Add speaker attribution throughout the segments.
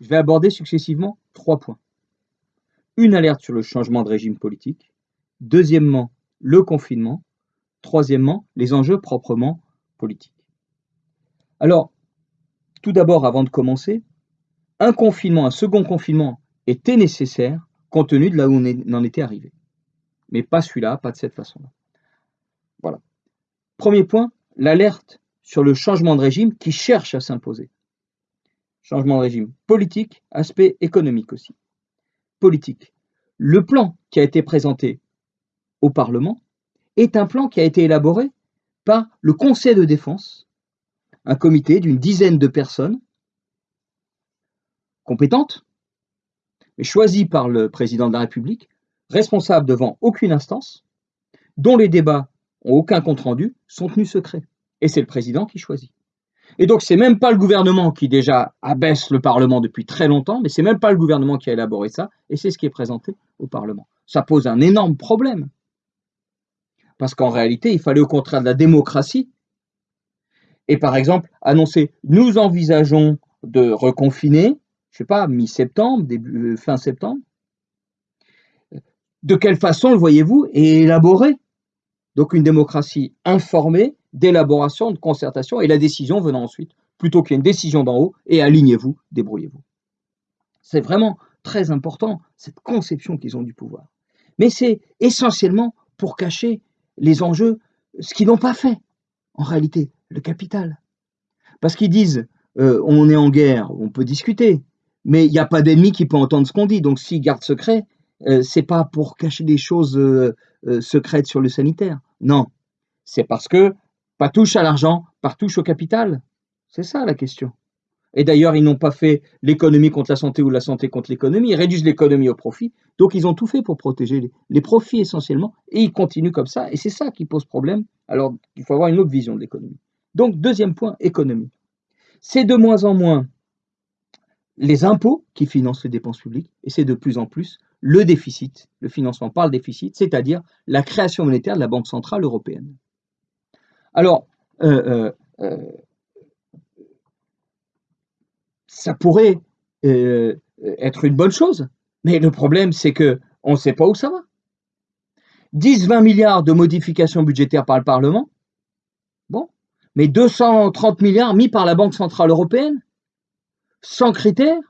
Speaker 1: Je vais aborder successivement trois points. Une alerte sur le changement de régime politique. Deuxièmement, le confinement. Troisièmement, les enjeux proprement politiques. Alors, tout d'abord, avant de commencer, un confinement, un second confinement était nécessaire compte tenu de là où on en était arrivé. Mais pas celui-là, pas de cette façon-là. Voilà. Premier point, l'alerte sur le changement de régime qui cherche à s'imposer. Changement de régime politique, aspect économique aussi. Politique. Le plan qui a été présenté au Parlement est un plan qui a été élaboré par le Conseil de défense, un comité d'une dizaine de personnes compétentes, mais choisies par le président de la République, responsables devant aucune instance, dont les débats ont aucun compte-rendu, sont tenus secrets. Et c'est le président qui choisit. Et donc, c'est même pas le gouvernement qui déjà abaisse le Parlement depuis très longtemps, mais c'est même pas le gouvernement qui a élaboré ça, et c'est ce qui est présenté au Parlement. Ça pose un énorme problème. Parce qu'en réalité, il fallait au contraire de la démocratie. Et par exemple, annoncer, nous envisageons de reconfiner, je sais pas, mi-septembre, début, euh, fin septembre. De quelle façon le voyez-vous et élaborer Donc une démocratie informée, d'élaboration, de concertation, et la décision venant ensuite, plutôt qu'il y ait une décision d'en haut, et alignez-vous, débrouillez-vous. C'est vraiment très important, cette conception qu'ils ont du pouvoir. Mais c'est essentiellement pour cacher les enjeux, ce qu'ils n'ont pas fait, en réalité, le capital. Parce qu'ils disent, euh, on est en guerre, on peut discuter, mais il n'y a pas d'ennemi qui peut entendre ce qu'on dit. Donc s'ils gardent secret, euh, c'est pas pour cacher des choses euh, secrètes sur le sanitaire. Non, c'est parce que pas touche à l'argent, par touche au capital. C'est ça la question. Et d'ailleurs, ils n'ont pas fait l'économie contre la santé ou la santé contre l'économie, ils réduisent l'économie au profit. Donc, ils ont tout fait pour protéger les, profits essentiellement, et ils continuent comme ça, et c'est ça qui pose problème. Alors, il faut avoir une autre vision de l'économie. Donc, deuxième point, économie. C'est de moins en moins les impôts qui financent les dépenses publiques, et c'est de plus en plus le déficit, le financement par le déficit, c'est-à-dire la création monétaire de la Banque Centrale Européenne. Alors, euh, euh, euh, ça pourrait être une bonne chose, mais le problème, c'est que on ne sait pas où ça va. 10-20 milliards de modifications budgétaires par le Parlement, bon, mais 230 milliards mis par la Banque Centrale Européenne, sans critères,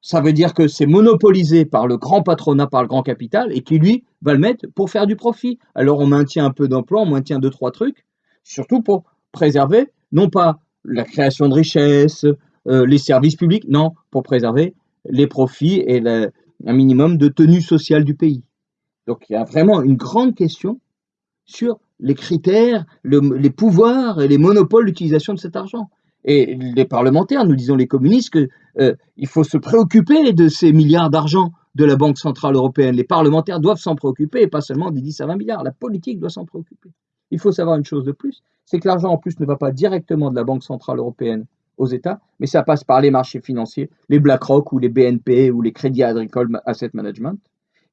Speaker 1: ça veut dire que c'est monopolisé par le grand patronat, par le grand capital, et qui, lui, va le mettre pour faire du profit. Alors on maintient un peu d'emploi, on maintient deux, trois trucs, surtout pour préserver, non pas la création de richesses, euh, les services publics, non, pour préserver les profits et un minimum de tenue sociale du pays. Donc il y a vraiment une grande question sur les critères, les pouvoirs et les monopoles d'utilisation de cet argent. Et les parlementaires, nous disons les communistes, qu'il euh, faut se préoccuper de ces milliards d'argent de la Banque Centrale Européenne. Les parlementaires doivent s'en préoccuper, et pas seulement des 10 à 20 milliards. La politique doit s'en préoccuper. Il faut savoir une chose de plus, c'est que l'argent en plus ne va pas directement de la Banque Centrale Européenne aux États, mais ça passe par les marchés financiers, les BlackRock ou les BNP ou les Crédits Agricoles Asset Management,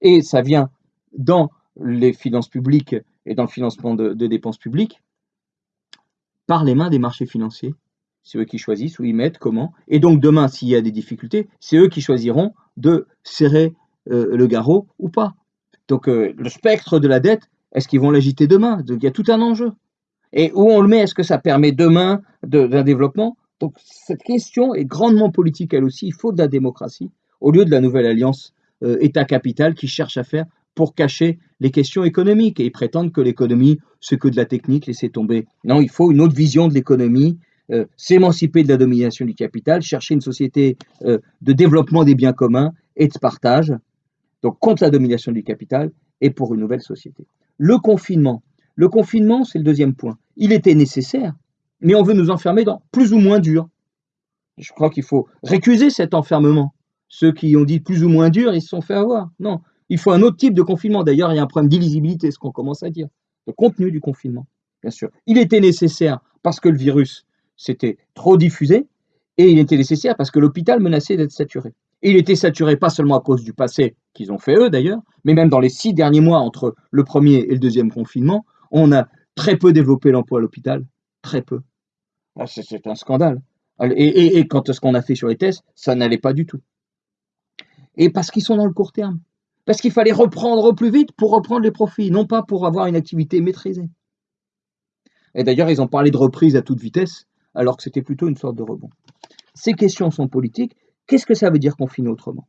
Speaker 1: et ça vient dans les finances publiques et dans le financement de, dépenses publiques par les mains des marchés financiers. C'est eux qui choisissent où ils mettent, comment. Et donc demain, s'il y a des difficultés, c'est eux qui choisiront de serrer euh, le garrot ou pas. Donc euh, le spectre de la dette est-ce qu'ils vont l'agiter demain? Il y a tout un enjeu. Et où on le met Est-ce que ça permet demain d'un développement? Donc cette question est grandement politique elle aussi. Il faut de la démocratie au lieu de la nouvelle alliance euh, État-capital qui cherche à faire pour cacher les questions économiques. Et ils prétendent que l'économie, c'est que de la technique, laissez tomber. Non, il faut une autre vision de l'économie, euh, s'émanciper de la domination du capital, chercher une société euh, de développement des biens communs et de partage, donc contre la domination du capital et pour une nouvelle société. Le confinement. Le confinement, c'est le deuxième point. Il était nécessaire, mais on veut nous enfermer dans plus ou moins dur. Je crois qu'il faut récuser cet enfermement. Ceux qui ont dit plus ou moins dur, ils se sont fait avoir. Non, il faut un autre type de confinement. D'ailleurs, il y a un problème d'illisibilité, ce qu'on commence à dire. Le contenu du confinement, bien sûr. Il était nécessaire parce que le virus s'était trop diffusé, et il était nécessaire parce que l'hôpital menaçait d'être saturé. Il était saturé pas seulement à cause du passé qu'ils ont fait eux d'ailleurs, mais même dans les six derniers mois entre le premier et le deuxième confinement, on a très peu développé l'emploi à l'hôpital, très peu. Ah, c'est un scandale. Et, et, quand ce qu'on a fait sur les tests, ça n'allait pas du tout. Et parce qu'ils sont dans le court terme. Parce qu'il fallait reprendre au plus vite pour reprendre les profits, non pas pour avoir une activité maîtrisée. Et d'ailleurs, ils ont parlé de reprise à toute vitesse, alors que c'était plutôt une sorte de rebond. Ces questions sont politiques. Qu'est-ce que ça veut dire confiner autrement?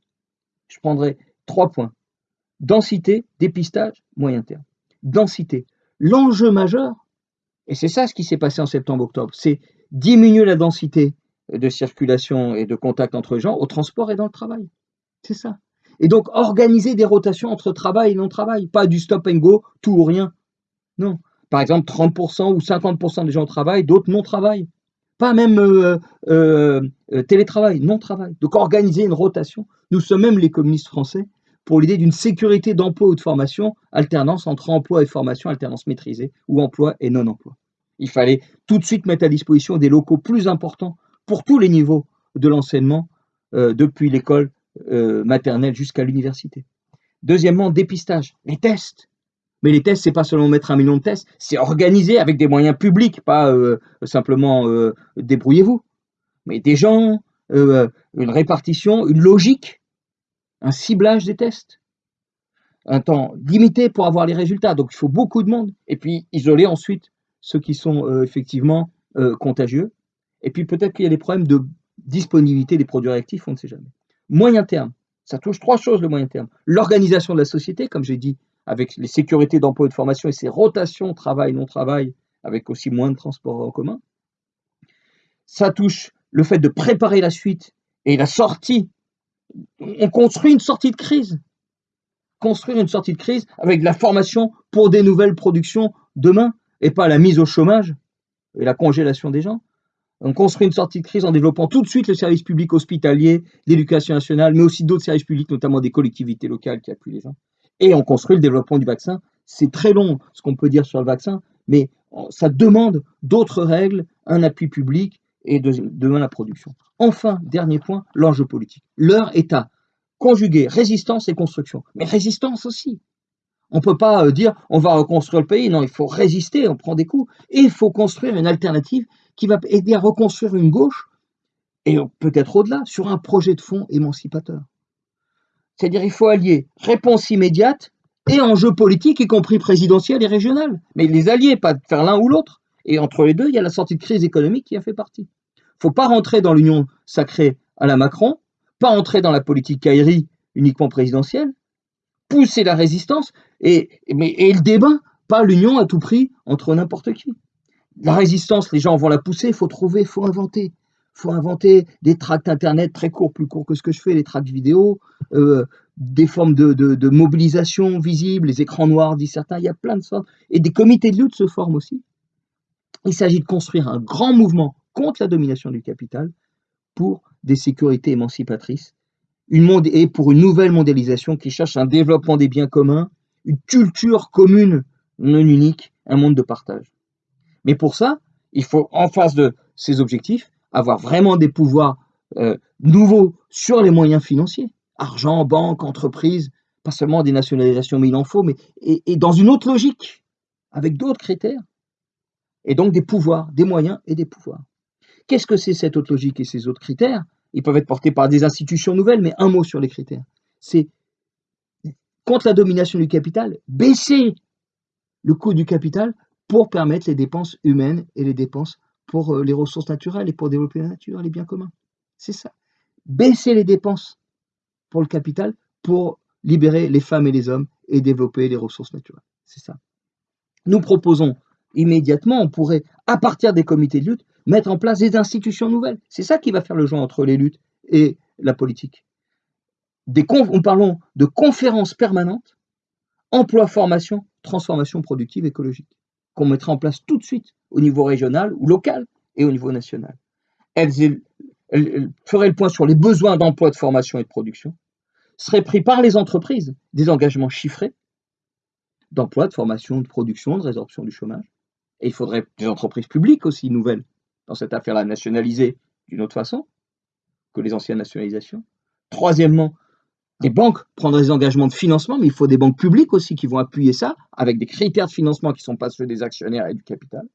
Speaker 1: Je prendrai trois points. Densité, dépistage, moyen terme. Densité. L'enjeu majeur, et c'est ça ce qui s'est passé en septembre-octobre, c'est diminuer la densité de circulation et de contact entre gens au transport et dans le travail. C'est ça. Et donc organiser des rotations entre travail et non-travail, pas du stop and go, tout ou rien. Non. Par exemple, 30% ou 50% des gens travaillent, d'autres non travaillent. Pas même euh, euh, euh, télétravail, non-travail. Donc organiser une rotation. Nous sommes même les communistes français pour l'idée d'une sécurité d'emploi ou de formation, alternance entre emploi et formation, alternance maîtrisée, ou emploi et non-emploi. Il fallait tout de suite mettre à disposition des locaux plus importants pour tous les niveaux de l'enseignement, depuis l'école maternelle jusqu'à l'université. Deuxièmement, dépistage, les tests. Mais les tests, c'est pas seulement mettre un million de tests, c'est organiser avec des moyens publics, pas euh, simplement euh, débrouillez-vous. Mais des gens, euh, une répartition, une logique, un ciblage des tests, un temps limité pour avoir les résultats. Donc il faut beaucoup de monde. Et puis isoler ensuite ceux qui sont effectivement contagieux. Et puis peut-être qu'il y a des problèmes de disponibilité des produits réactifs, on ne sait jamais. Moyen terme, ça touche trois choses le moyen terme. L'organisation de la société, comme j'ai dit, avec les sécurités d'emploi et de formation et ces rotations travail-non-travail, avec aussi moins de transports en commun. Ça touche le fait de préparer la suite et la sortie. On construit une sortie de crise. Construire une sortie de crise avec de la formation pour des nouvelles productions demain et pas la mise au chômage et la congélation des gens. On construit une sortie de crise en développant tout de suite le service public hospitalier, l'éducation nationale, mais aussi d'autres services publics, notamment des collectivités locales qui appuient les gens et on construit le développement du vaccin. C'est très long ce qu'on peut dire sur le vaccin, mais ça demande d'autres règles, un appui public et demain la production. Enfin, dernier point, l'enjeu politique. Leur État, conjuguer résistance et construction, mais résistance aussi. On ne peut pas euh, dire on va reconstruire le pays, non, il faut résister, on prend des coups, et il faut construire une alternative qui va aider à reconstruire une gauche, et peut-être au-delà, sur un projet de fond émancipateur. C'est-à-dire il faut allier réponse immédiate et enjeux politiques, y compris présidentiels et régional. Mais les allier, pas faire l'un ou l'autre. Et entre les deux, il y a la sortie de crise économique qui a fait partie. Il ne faut pas rentrer dans l'union sacrée à la Macron, pas entrer dans la politique Kairi uniquement présidentielle, pousser la résistance et, mais, et le débat, pas l'union à tout prix entre n'importe qui. La résistance, les gens vont la pousser, il faut trouver, il faut inventer faut inventer des tracts internet très courts, plus courts que ce que je fais, les tracts vidéo, euh, des formes de, mobilisation visibles, les écrans noirs, disent certains, il y a plein de sortes. Et des comités de lutte se forment aussi. Il s'agit de construire un grand mouvement contre la domination du capital pour des sécurités émancipatrices une monde et pour une nouvelle mondialisation qui cherche un développement des biens communs, une culture commune non unique, un monde de partage. Mais pour ça, il faut, en face de ces objectifs, avoir vraiment des pouvoirs euh, nouveaux sur les moyens financiers, argent, banque, entreprise, pas seulement des nationalisations, mais il en faut, mais et, dans une autre logique, avec d'autres critères, et donc des pouvoirs, des moyens et des pouvoirs. Qu'est-ce que c'est cette autre logique et ces autres critères? Ils peuvent être portés par des institutions nouvelles, mais un mot sur les critères. C'est contre la domination du capital, baisser le coût du capital pour permettre les dépenses humaines et les dépenses pour euh, les ressources naturelles et pour développer la nature, les biens communs. C'est ça. Baisser les dépenses pour le capital pour libérer les femmes et les hommes et développer les ressources naturelles. C'est ça. Nous proposons immédiatement, on pourrait, à partir des comités de lutte, mettre en place des institutions nouvelles. C'est ça qui va faire le joint entre les luttes et la politique. Des nous parlons de conférences permanentes, emploi, formation, transformation productive écologique qu'on mettra en place tout de suite au niveau régional ou local et au niveau national. Elles, feraient le point sur les besoins d'emploi, de formation et de production, seraient pris par les entreprises des engagements chiffrés d'emploi, de formation, de production, de résorption du chômage. Et il faudrait des entreprises publiques aussi nouvelles dans cette affaire-là, nationalisées d'une autre façon que les anciennes nationalisations. Troisièmement, les banques prendraient des engagements de financement, mais il faut des banques publiques aussi qui vont appuyer ça, avec des critères de financement qui ne sont pas ceux des actionnaires et du capital.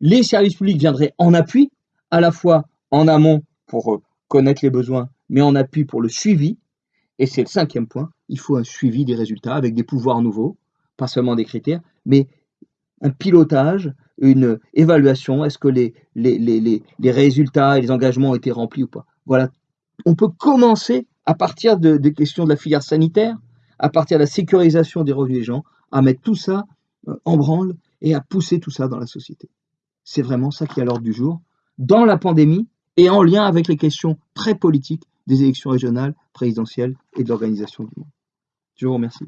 Speaker 1: Les services publics viendraient en appui, à la fois en amont pour euh, connaître les besoins, mais en appui pour le suivi. Et c'est le cinquième point, il faut un suivi des résultats avec des pouvoirs nouveaux, pas seulement des critères, mais un pilotage, une évaluation, est-ce que les, les, résultats et les engagements ont été remplis ou pas. Voilà, on peut commencer à partir de, des questions de la filière sanitaire, à partir de la sécurisation des revenus des gens, à mettre tout ça euh, en branle et à pousser tout ça dans la société. C'est vraiment ça qui est à l'ordre du jour, dans la pandémie et en lien avec les questions très politiques des élections régionales, présidentielles et de l'organisation du monde. Je vous remercie.